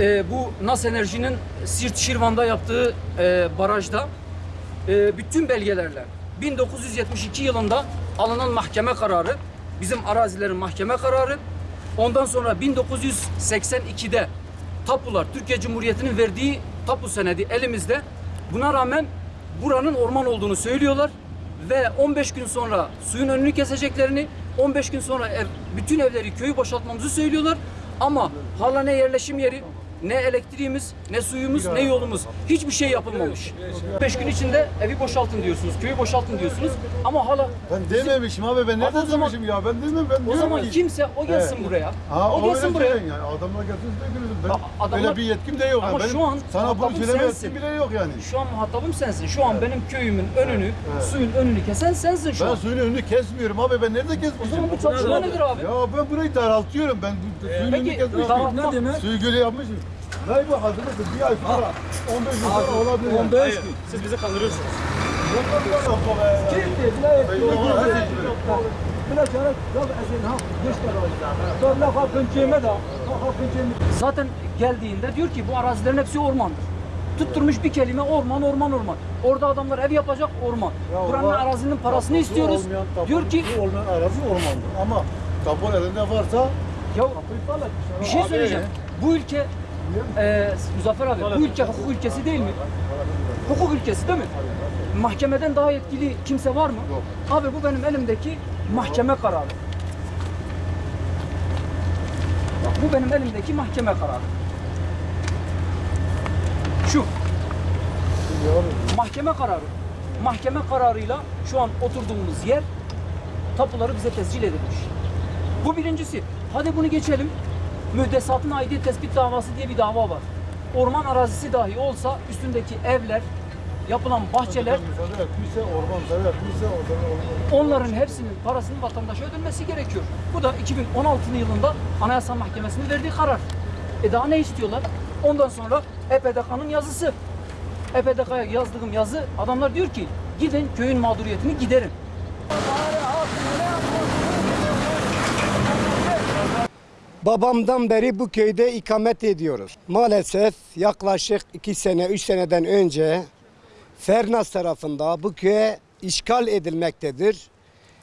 Ee, bu NAS Enerji'nin Sirt Şirvan'da yaptığı e, barajda e, bütün belgelerle 1972 yılında alınan mahkeme kararı, bizim arazilerin mahkeme kararı, ondan sonra 1982'de tapular, Türkiye Cumhuriyeti'nin verdiği tapu senedi elimizde. Buna rağmen buranın orman olduğunu söylüyorlar ve 15 gün sonra suyun önünü keseceklerini, 15 gün sonra ev, bütün evleri, köyü boşaltmamızı söylüyorlar. Ama hala ne yerleşim yeri, ne elektriğimiz, ne suyumuz, ne yolumuz. Hiçbir şey yapılmamış. 5 gün içinde evi boşaltın diyorsunuz, köyü boşaltın diyorsunuz. Ama hala Ben dememişim abi ben nereden zaman- demişim ya ben demem ben o diyorum zaman ki- kimse o gelsin Evet. buraya. Ha, o gelsin öyle buraya. söyleyin yani adamlar gelsin gülüyorum. Ben A- adamlar- öyle bir yetkim de yok. Ama yani. Benim şu an sana bunu muhatabım söyleme sensin. yetkim bile yok yani. Şu an muhatabım sensin. Şu an benim köyümün önünü, Evet. suyun önünü kesen sensin şu Ben an. suyun önünü kesmiyorum abi ben nerede O kesmişim? zaman bu çalışma nedir abi? Ya ben burayı daraltıyorum ben bu suyun önünü Peki kesmişim. daraltma, Suyu göle yapmışım. Ne bu hazırlık bir ay sonra 15 gün sonra olabilir. 15 gün. Siz bizi kandırıyorsunuz. zaten geldiğinde diyor ki bu arazilerin hepsi ormandır. Tutturmuş bir kelime orman orman orman. Orada adamlar ev yapacak orman. Buranın arazinin parasını istiyoruz. Diyor ki olmayan arazi ormandır ama tapu elinde varsa ya bir şey söyleyeceğim. Bu ülke e, Muzaffer abi bu ülke hukuk ülkesi değil mi? Hukuk ülkesi değil mi? Mahkemeden daha yetkili kimse var mı? Yok. Abi bu benim elimdeki mahkeme kararı. Bak, bu benim elimdeki mahkeme kararı. Şu. Mahkeme kararı. Mahkeme kararıyla şu an oturduğumuz yer tapuları bize tescil edilmiş. Bu birincisi. Hadi bunu geçelim. Müddesatın aidiyet tespit davası diye bir dava var. Orman arazisi dahi olsa üstündeki evler, yapılan bahçeler onların hepsinin parasının vatandaşa ödenmesi gerekiyor. Bu da 2016 yılında Anayasa Mahkemesi'nin verdiği karar. E daha ne istiyorlar? Ondan sonra EPDK'nın yazısı. EPDK'ya yazdığım yazı adamlar diyor ki gidin köyün mağduriyetini giderin. Babamdan beri bu köyde ikamet ediyoruz. Maalesef yaklaşık iki sene, üç seneden önce Fernas tarafında bu köye işgal edilmektedir.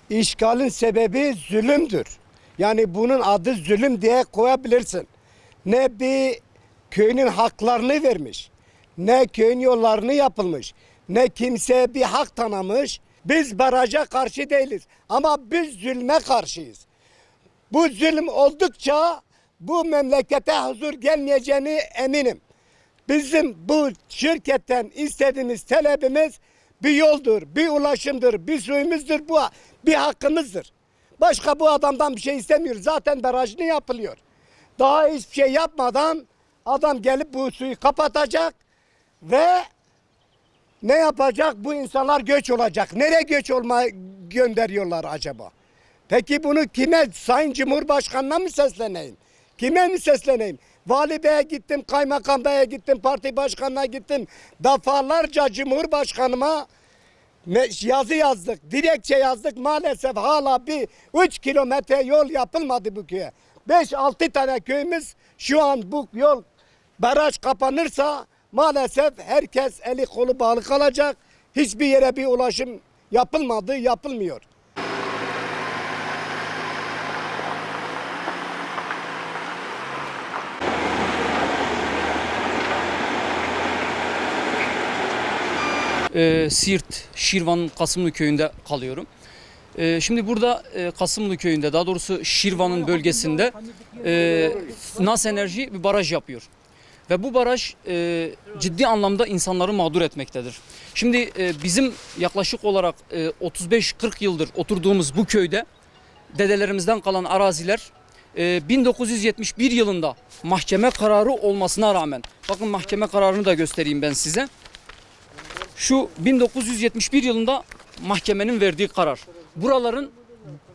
İşgalin sebebi zulümdür. Yani bunun adı zulüm diye koyabilirsin. Ne bir köyünün haklarını vermiş, ne köyün yollarını yapılmış, ne kimseye bir hak tanımış. Biz baraja karşı değiliz ama biz zulme karşıyız. Bu zulüm oldukça bu memlekete huzur gelmeyeceğini eminim. Bizim bu şirketten istediğimiz talebimiz bir yoldur, bir ulaşımdır, bir suyumuzdur, bu bir hakkımızdır. Başka bu adamdan bir şey istemiyoruz. Zaten barajını yapılıyor. Daha hiçbir şey yapmadan adam gelip bu suyu kapatacak ve ne yapacak? Bu insanlar göç olacak. Nereye göç olma gönderiyorlar acaba? Peki bunu kime? Sayın Cumhurbaşkanı'na mı sesleneyim? Kime mi sesleneyim? Vali Bey'e gittim, Kaymakam Bey'e gittim, parti başkanına gittim. Defalarca Cumhurbaşkanıma yazı yazdık, dilekçe yazdık. Maalesef hala bir 3 kilometre yol yapılmadı bu köye. 5-6 tane köyümüz şu an bu yol baraj kapanırsa maalesef herkes eli kolu bağlı kalacak. Hiçbir yere bir ulaşım yapılmadı, yapılmıyor. E, Siirt, Şirvan'ın Kasımlı köyünde kalıyorum. E, şimdi burada e, Kasımlı köyünde daha doğrusu Şirvan'ın bölgesinde e, NAS Enerji bir baraj yapıyor. Ve bu baraj e, ciddi anlamda insanları mağdur etmektedir. Şimdi e, bizim yaklaşık olarak e, 35-40 yıldır oturduğumuz bu köyde dedelerimizden kalan araziler e, 1971 yılında mahkeme kararı olmasına rağmen bakın mahkeme kararını da göstereyim ben size şu 1971 yılında mahkemenin verdiği karar. Buraların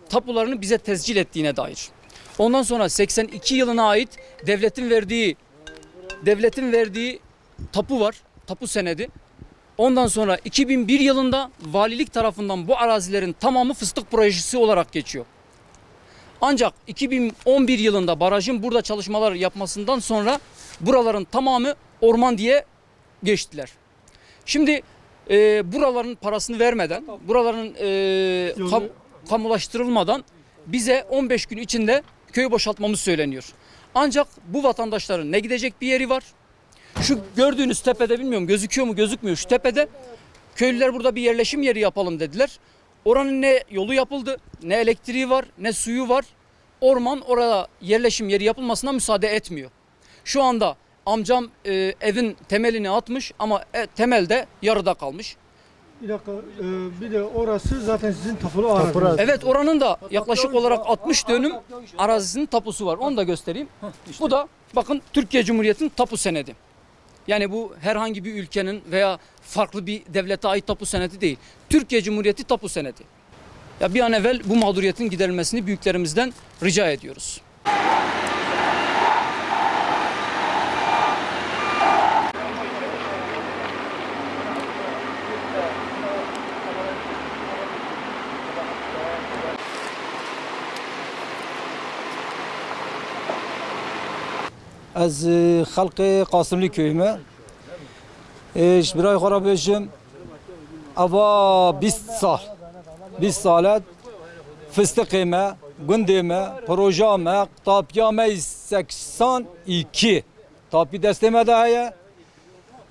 tapularını bize tescil ettiğine dair. Ondan sonra 82 yılına ait devletin verdiği devletin verdiği tapu var. Tapu senedi. Ondan sonra 2001 yılında valilik tarafından bu arazilerin tamamı fıstık projesi olarak geçiyor. Ancak 2011 yılında barajın burada çalışmalar yapmasından sonra buraların tamamı orman diye geçtiler. Şimdi e, buraların parasını vermeden, buraların e, kam- kamulaştırılmadan bize 15 gün içinde köyü boşaltmamız söyleniyor. Ancak bu vatandaşların ne gidecek bir yeri var. Şu gördüğünüz tepede bilmiyorum gözüküyor mu gözükmüyor şu tepede köylüler burada bir yerleşim yeri yapalım dediler. Oranın ne yolu yapıldı, ne elektriği var, ne suyu var. Orman orada yerleşim yeri yapılmasına müsaade etmiyor. Şu anda amcam e, evin temelini atmış ama e, temelde yarıda kalmış. Bir dakika, e, bir de orası zaten sizin tapulu araziniz. Evet oranın da yaklaşık olarak 60 dönüm arazisinin tapusu var. Onu da göstereyim. Bu da bakın Türkiye Cumhuriyeti'nin tapu senedi. Yani bu herhangi bir ülkenin veya farklı bir devlete ait tapu senedi değil. Türkiye Cumhuriyeti tapu senedi. Ya bir an evvel bu mağduriyetin giderilmesini büyüklerimizden rica ediyoruz. از خلق قاسملی köyüme ايش برای خورا بيجم اوا 20 سال 20 سالت فستقيمه گندمه پروژامه تاپیامه 82 تاپی دستمه ده هيا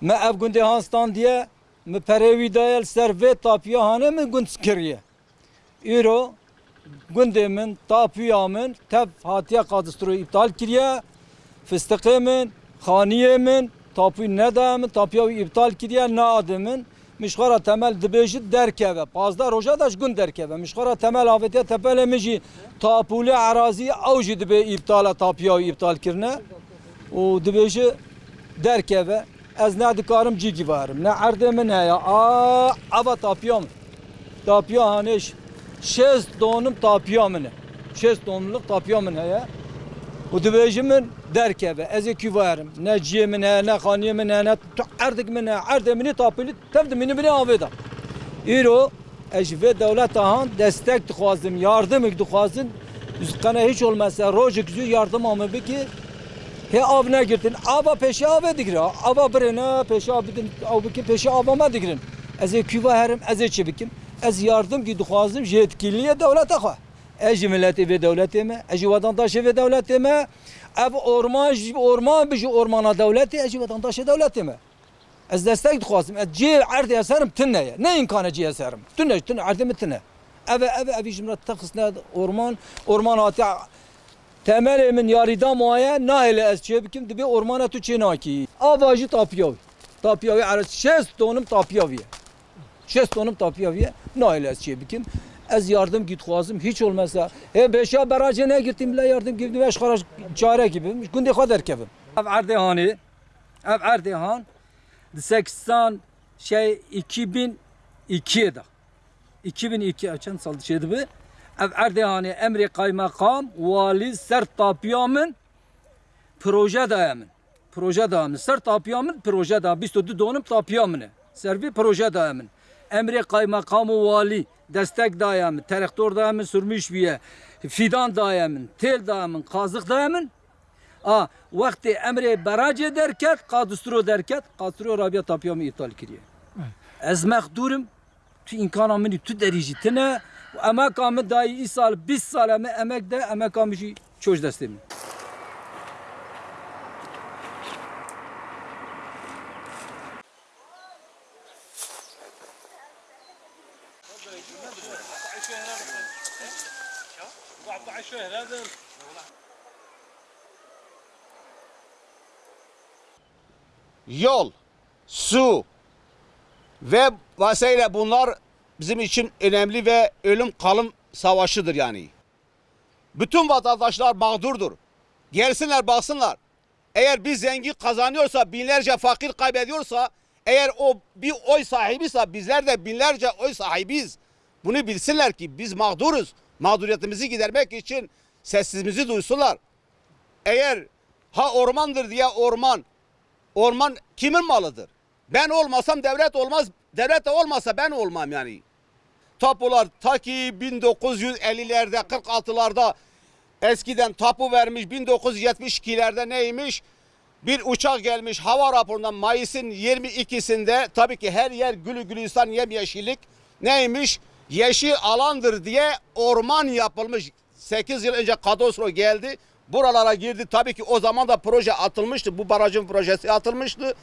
ما اف گنده هانستان diye me perevi dayel serve tapiya hane mi gund skiriye Euro gündemin tapiyamın tev hatiye kadastro iptal kiriye fıstıkımın, haniyemin, tapu ne dağımın, tapuya iptal kiriye ne adımın, mişkara temel dibêjit derkeve. Pazda roja daş gün derkeve. Mişkara temel avetiye tepele mijî tapule araziye ew jî dibe iptala tapuya iptal kirine. O dibêjî derkeve. Ez ne dikarim cîgî varim. Ne erdê min heye. Aa, ava tapuya min. Tapuya haneş. Şest donum tapuya min. e. Şest donumluk tapuya min heye. و دبیجی من درکه از کی وارم نه جیه من نه خانیه من نه تو اردک من ارد منی تاپیلی تفد منی منی آویدا ایرو اجوه دولت آهان destek دخوازم yardım دخوازم Üzkana hiç olmazsa roja gücü yardım ama bir ki he av ne girdin ava peşe ava digre ava birine peşe abidin av ki peşe avama digrin ez küva herim ez çebikim ez yardım ki duhazım yetkiliye devlete xwa Ez milleti ve devleti mi? Ez vatandaşı ve devleti mi? Ev orman, orman bir ormana devleti, ez vatandaşı devleti mi? Ez destek dixwazim. Ez cê erdê eserim tune ye. Ne imkanı cê eserim? Tune, tune, erdê min tune. Ev ev ev jimra texisne orman, orman hati temelê min yarîda maye nahêle ez çê bikim dibe ormana tu çê nakî. Ava jî tapiyav. Tapiyav eres şest tonum tapiyav. Şest tonum tapiyav ye. Nahêle ez çê bikim. Ez yardım git xwazim hiç olmazsa. He beşa barajı ne gittim bile yardım gibi beş karış çare gibi. Gündü kadar kevim. Ev Erdehan'ı ev Erdehan 80 şey 2002'de 2002 açan sal şeydi bu. Ev Erdehan'ı emri kaymakam vali ser tapiyamın proje dayamın. Proje dayamın. Ser tapiyamın proje dayamın. Biz de donum tapiyamın. Servi proje dayamın. Emri kaymakamı vali destek dayamın. Terektor dayamın sürmüş bir fidan dayamın. Tel dayamın. Kazık dayamın. A vakti emri baraj derket, kadustro derket, kadustro Rabia tapiyamı iptal kiriye. Ez mekdurum tu imkana mini tu derece tine emek amı dayı isal 20 sal emek de emek amı jî çoş destemin. yol, su ve vesaire bunlar bizim için önemli ve ölüm kalım savaşıdır yani. Bütün vatandaşlar mağdurdur. Gelsinler baksınlar. Eğer bir zengin kazanıyorsa, binlerce fakir kaybediyorsa, eğer o bir oy sahibiyse bizler de binlerce oy sahibiyiz. Bunu bilsinler ki biz mağduruz. Mağduriyetimizi gidermek için sesimizi duysunlar. Eğer ha ormandır diye orman, Orman kimin malıdır? Ben olmasam devlet olmaz. Devlet de olmasa ben olmam yani. Tapular ta ki 1950'lerde 46'larda eskiden tapu vermiş 1972'lerde neymiş? Bir uçak gelmiş hava raporundan Mayıs'ın 22'sinde tabii ki her yer gülü gülistan yemyeşillik neymiş? Yeşil alandır diye orman yapılmış. 8 yıl önce kadastro geldi. Buralara girdi. Tabii ki o zaman da proje atılmıştı. Bu barajın projesi atılmıştı.